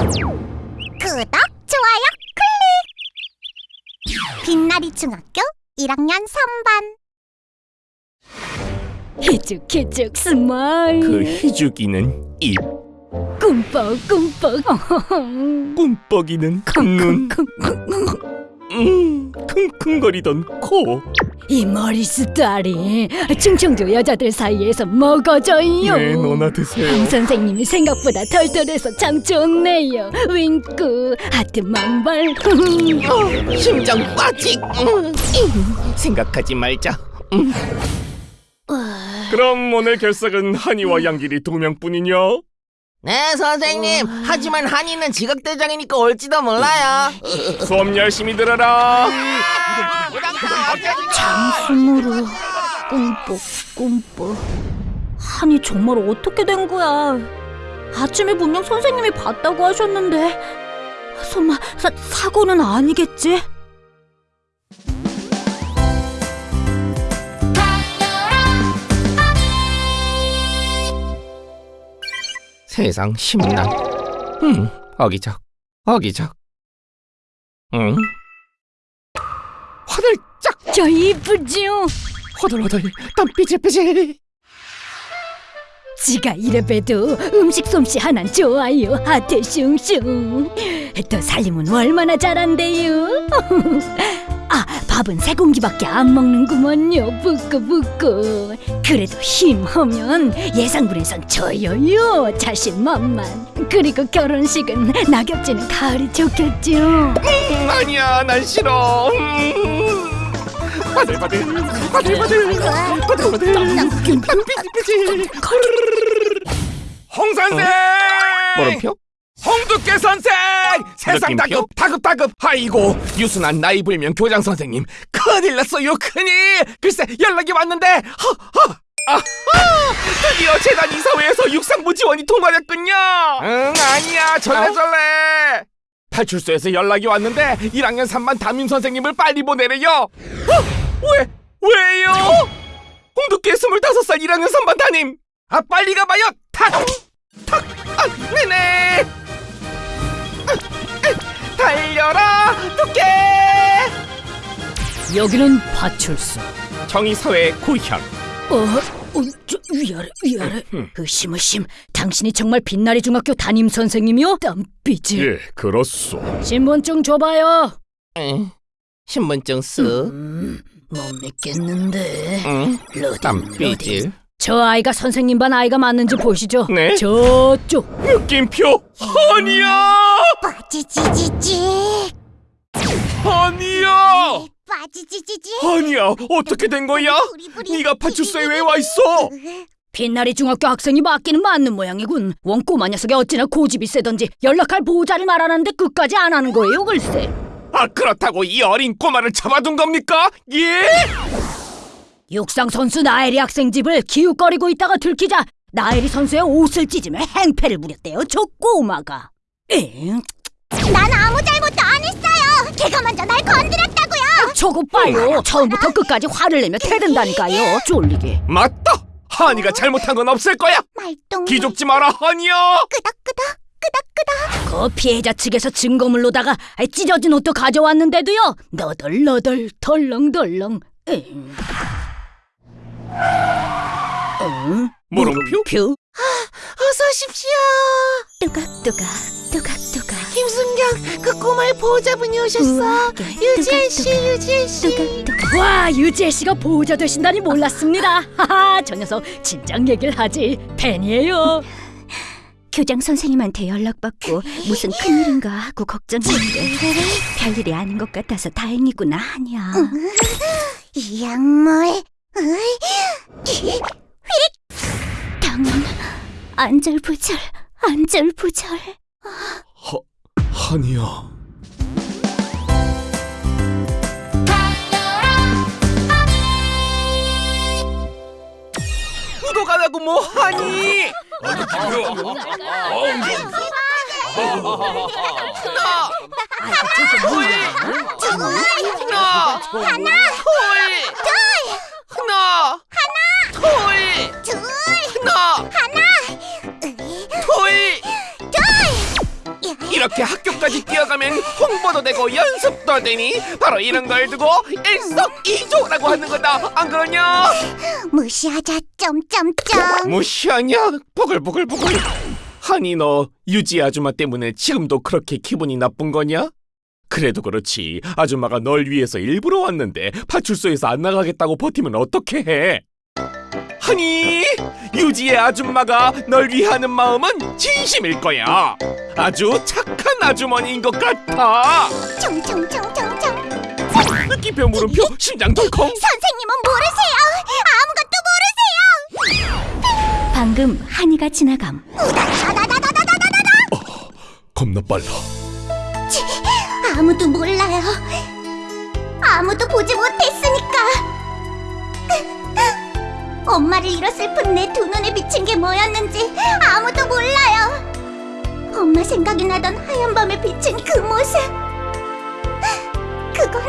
구독, 좋아요, 클릭! 빛나리 중학교 1학년 3반. 희죽희죽 smile. 그 희죽이는 입, 꿈뻑 꿈뻑. 꿈뻑이는 눈, 음, 킁킁거리던 코. 이 머리 스타일이 충청도 여자들 사이에서 먹어줘요 네, 너나 드세요. 황 선생님이 생각보다 털털해서 참 좋네요 윙크 하트 만발 심장 빠직. 음, 생각하지 말자. 음. 그럼 오늘 결석은 한이와 양길이 두 명뿐이냐? 네 선생님 하지만 한이는 지각대장이니까 올지도 몰라요 수업 열심히 들어라. 장순으로 꿈뻑 꿈뻑 한이 정말 어떻게 된 거야 아침에 분명 선생님이 봤다고 하셨는데 설마 사, 사고는 아니겠지? 세상 심란. 음, 어기적, 어기적. 응? 화들 짝, 저 이쁘지요? 허들허들, 땀 삐질삐질. 지가 이래봬도 음식 솜씨 하나는 좋아요 하트 슝슝 또 살림은 얼마나 잘한대요 아 밥은 세 공기밖에 안 먹는구먼요 부끄부끄 그래도 힘하면 예상군에선 저요요 자신만만 그리고 결혼식은 낙엽지는 가을이 좋겠죠 음, 아니야, 난 싫어. 음. 바들바들, 바들바들, 바들바들. 땀 삐질삐질. 홍 선생! 뭐름표? 홍두깨 선생! 세상 다급 다급 다급. 아이고 유순한 나이 불명 교장 선생님. 큰일 났어요 큰일! 글쎄 연락이 왔는데 허허. 아하! 드디어 재단 이사회에서 육상부 지원이 통과됐군요! 응 아니야. 절레절레. 파출소에서 연락이 왔는데 1학년 3반 담임 선생님을 빨리 보내래요. 어? 왜? 왜요? 홍두깨 25살 1학년 3반 담임 아 빨리 가봐요 탁! 탁! 아 네네 아, 아, 달려라 두께 여기는 파출소 정의사회 고현 어? 어, 저 위아래 위아래 의심의심 당신이 정말 빛나리 중학교 담임 선생님이요? 땀삐질 예 그렇소 신분증 줘봐요 응. 신분증 쓰 음, 못 믿겠는데. 응? 로딩 땀삐질. 로딩 저 아이가 선생님 반 아이가 맞는지 보시죠. 네. 저쪽. 느낌표? 아니야! 빠지지지지. 아니야! 빠지지지지. 아니야 어떻게 된 거야? 네가 파출소에 왜 와 있어? 빛나리 중학교 학생이 맞기는 맞는 모양이군. 원 꼬마 녀석이 어찌나 고집이 세던지 연락할 보호자를 말하는데 끝까지 안 하는 거예요 글쎄 아 그렇다고 이 어린 꼬마를 잡아둔 겁니까? 예? 육상 선수 나엘이 학생 집을 기웃거리고 있다가 들키자 나엘이 선수의 옷을 찢으며 행패를 부렸대요 저 꼬마가. 엥? 난 아무 잘못도 안 했어요. 걔가 먼저 날 건드렸다고요. 저거 봐요. 처음부터 끝까지 화를 내며 대든다니까요. 쫄리게. 맞다! 한이가 잘못한 건 없을 거야! 말똥 기죽지 마라 한이야! 끄덕끄덕 끄덕끄덕. 그 피해자 측에서 증거물로다가 찢어진 옷도 가져왔는데도요. 너덜너덜 덜렁덜렁. 엥. 응? 물음표? 표? 어서 오십시오. 뚜각뚜각 뚜각뚜각 김순경 그 꼬마의 보호자분이 오셨어. 유지혜씨 유지혜씨. 와 유지혜 씨가 보호자 되신다니 몰랐습니다. 하하 저 녀석 진작 얘기를 하지. 팬이에요 교장 선생님한테 연락받고 무슨 큰일인가 하고 걱정했는데 별일이 아닌 것 같아서 다행이구나 하냐 이 약물 으이, 당은 안절부절 안절부절. 한이야. 구독 안 하고 뭐 하니? 하나 하나 하나 하나 둘둘 하나 하나 으이, 둘 이렇게 학교까지 뛰어가면 홍보도 되고 연습도 되니 바로 이런 걸 두고 일석이조라고 하는 거다 안 그러냐? 무시하자 점점점 무시하냐? 보글보글보글 하니 너 유지 아줌마 때문에 지금도 그렇게 기분이 나쁜 거냐? 그래도 그렇지 아줌마가 널 위해서 일부러 왔는데 파출소에서 안 나가겠다고 버티면 어떻게 해? 하니 유지의 아줌마가 널 위하는 마음은 진심일 거야. 아주 착한 아주머니인 것 같아. 총총총총총 느낌표 물음표 심장 덜컹 선생님은 모르세요. 아무것도 모르세요. 방금 한이가 지나감. 겁나 빨라. 아무도 몰라요. 아무도 보지 못했으니까 엄마를 잃어 슬픈 내두 눈에 비친 게 뭐였는지 아무도 몰라요. 엄마 생각이 나던 하얀 밤에 비친 그 모습. 그건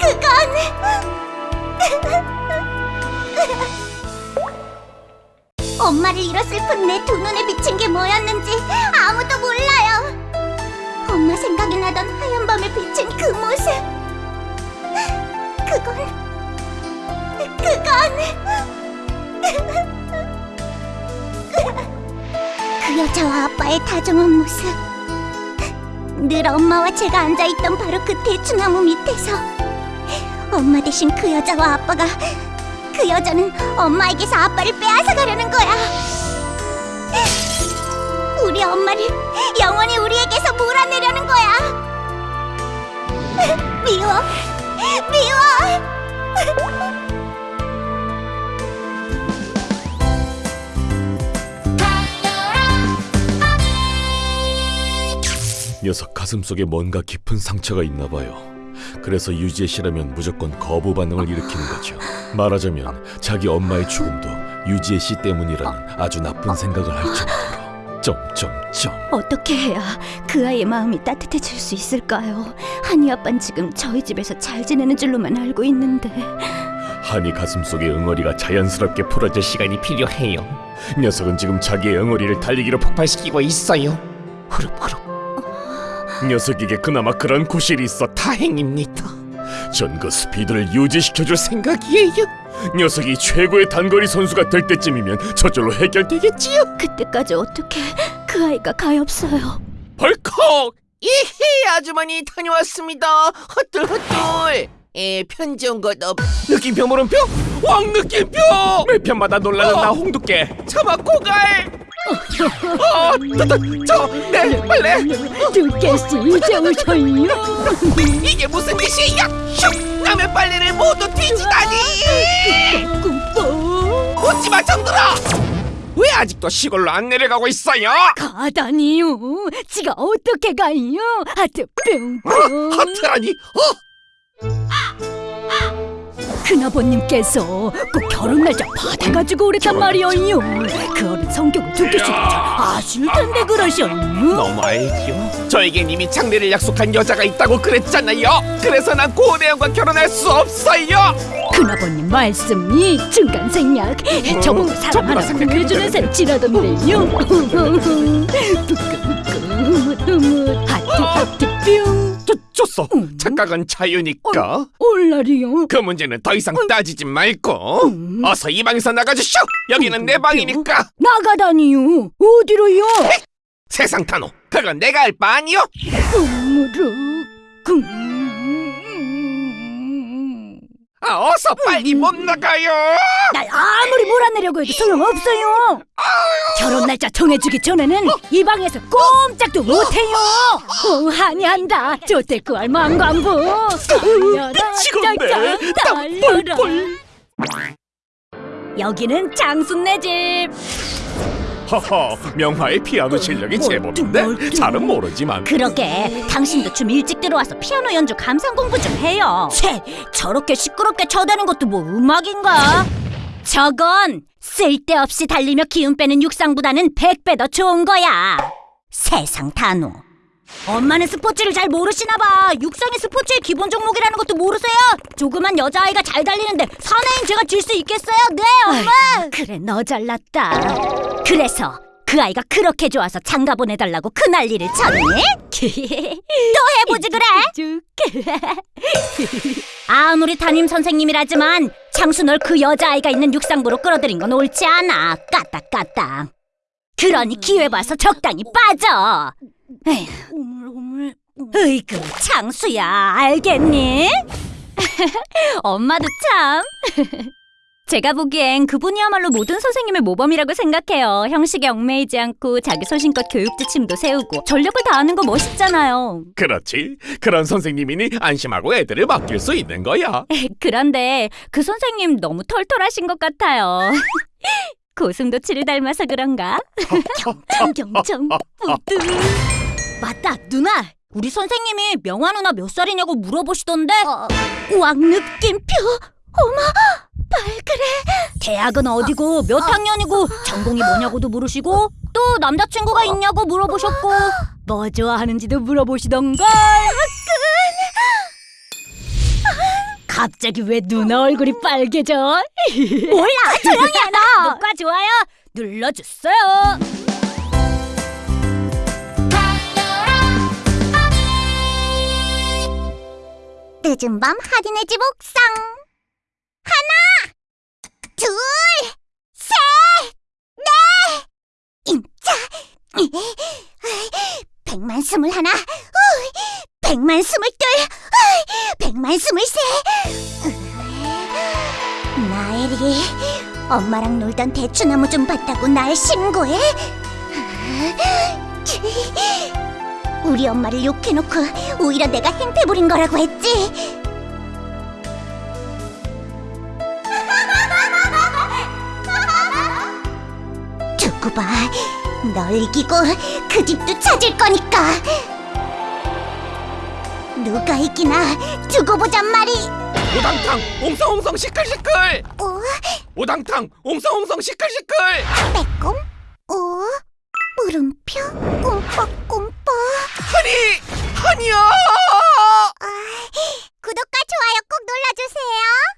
그건. 엄마를 잃어 슬픈 내두 눈에 비친 게 뭐였는지 아무도 몰라요. 엄마 생각이 나던 하얀 밤에 비친 그 모습. 그건 그건. 그 여자와 아빠의 다정한 모습. 늘 엄마와 제가 앉아있던 바로 그 대추나무 밑에서. 엄마 대신 그 여자와 아빠가 그 여자는 엄마에게서 아빠를 빼앗아 가려는 거야. 우리 엄마를 영원히 우리에게서 몰아내려는 거야. 미워, 미워. 녀석 가슴속에 뭔가 깊은 상처가 있나 봐요. 그래서 유지의 씨라면 무조건 거부 반응을 일으키는 거죠. 말하자면 자기 엄마의 죽음도 유지의 씨 때문이라는 아주 나쁜 생각을 할 정도로. 점점점. 어떻게 해야 그 아이의 마음이 따뜻해질 수 있을까요? 한이 아빠는 지금 저희 집에서 잘 지내는 줄로만 알고 있는데 한이 가슴속의 응어리가 자연스럽게 풀어질 시간이 필요해요. 녀석은 지금 자기의 응어리를 달리기로 폭발시키고 있어요. 흐릅 흐릅. 녀석에게 그나마 그런 구실이 있어 다행입니다. 전 그 스피드를 유지시켜줄 생각이에요. 녀석이 최고의 단거리 선수가 될 때쯤이면 저절로 해결되겠지요. 그때까지 어떻게 그 아이가 가엾어요. 벌컥! 이히 아주머니 다녀왔습니다. 헛둘헛둘. 에 편지 온 것 없. 느낌표 물음표? 왕 느낌표! 매 편마다 놀라는 나 홍두깨 차마 고갈! 어, 저내 빨래 두께씨 이제 오셔요. 이게 무슨 짓이야? 슉! 남의 빨래를 모두 뒤지다니! 꿈뻑 웃지 마 정들아! 왜 아직도 시골로 안 내려가고 있어요? 가다니요. 지가 어떻게 가요? 하트 뿅뿅. 하트라니? 어? 큰아버님께서 꼭 결혼 날짜 받아가지고 오랬단 말이에요. 그 어른 성격을 두께씨가 잘 아실 텐데 그러셔요. 너무 알죠. 저에겐 이미 장례를 약속한 여자가 있다고 그랬잖아요. 그래서 난 고대영과 결혼할 수 없어요. 큰아버님 말씀이 중간 생략 저보고 전부 사람 다 하나 구해주는 셈치라던데요 뿌끈뿌끈 하트 하트 뿅 좋, 좋소. 음. 착각은 자유니까. 올라리요 그 문제는 더 이상 따지지 말고 어서 이 방에서 나가주쇼. 여기는 내 방이니까. 나가다니요 어디로요 세상 탄호. 그건 내가 할 바 아니요. 무르 금 아, 어서 빨리 못 나가요. 날 아무리 몰아내려고 해도 소용없어요. 결혼 날짜 정해주기 전에는 이 방에서 꼼짝도 못해요. 어, 한이 한다. 조태구할 망관부. 달려라. 미치겠네. 짱짱 땀 뻘뻘. 여기는 장순네 집 허허, 명화의 피아노 실력이 제법인데? 잘은 모르지만. 그러게 당신도 좀 일찍 들어와서 피아노 연주 감상 공부 좀 해요. 채 저렇게 시끄럽게 쳐대는 것도 뭐 음악인가? 저건 쓸데없이 달리며 기운 빼는 육상보다는 백배더 좋은 거야. 세상 단호. 엄마는 스포츠를 잘 모르시나 봐. 육상이 스포츠의 기본 종목이라는 것도 모르세요? 조그만 여자아이가 잘 달리는데 사나이인 제가 질 수 있겠어요? 네 엄마. 그래 너 잘났다 그래서 그 아이가 그렇게 좋아서 장가 보내달라고 그 난리를 쳤니? 또 해보지 그래? 아무리 담임 선생님이라지만 장수 널 그 여자아이가 있는 육상부로 끌어들인 건 옳지 않아 까딱까딱 그러니 기회 봐서 적당히 빠져 에휴, 으이구 장수야 알겠니? 엄마도 참 제가 보기엔 그분이야말로 모든 선생님의 모범이라고 생각해요. 형식에 얽매이지 않고 자기 소신껏 교육 지침도 세우고 전력을 다하는 거 멋있잖아요. 그렇지. 그런 선생님이니 안심하고 애들을 맡길 수 있는 거야. 그런데 그 선생님 너무 털털하신 것 같아요. 고슴도치를 닮아서 그런가? 경청경청 뿌듯. 맞다 누나. 우리 선생님이 명화 누나 몇 살이냐고 물어보시던데. 왕 느낌표. 어머. 발그레 대학은 어디고 몇 학년이고 전공이 뭐냐고도 물으시고 또 남자친구가 있냐고 물어보셨고 뭐 좋아하는지도 물어보시던걸. 갑자기 왜 누나 얼굴이 빨개져? 몰라 조용히 해 너. 구독과 좋아요? 눌러주세요. 늦은 밤 하딘의 집 옥상 하나 둘 셋 넷 인자 백만 스물 하나 우, 백만 스물 둘 우, 백만 스물 셋 나엘이 엄마랑 놀던 대추나무 좀 봤다고 날 신고해? 우리 엄마를 욕해놓고 오히려 내가 행패 부린 거라고 했지? 두고 봐, 널 이기고 그 집도 찾을 거니까 누가 이기나 두고 보자 말이 오당탕 옹성옹성 시끌시끌 어? 오? 오당탕 옹성옹성 시끌시끌 빼꼼? 오? 물음표? 꿈뻑꿈뻑 허니! 허니야! 아, 구독과 좋아요 꼭 눌러주세요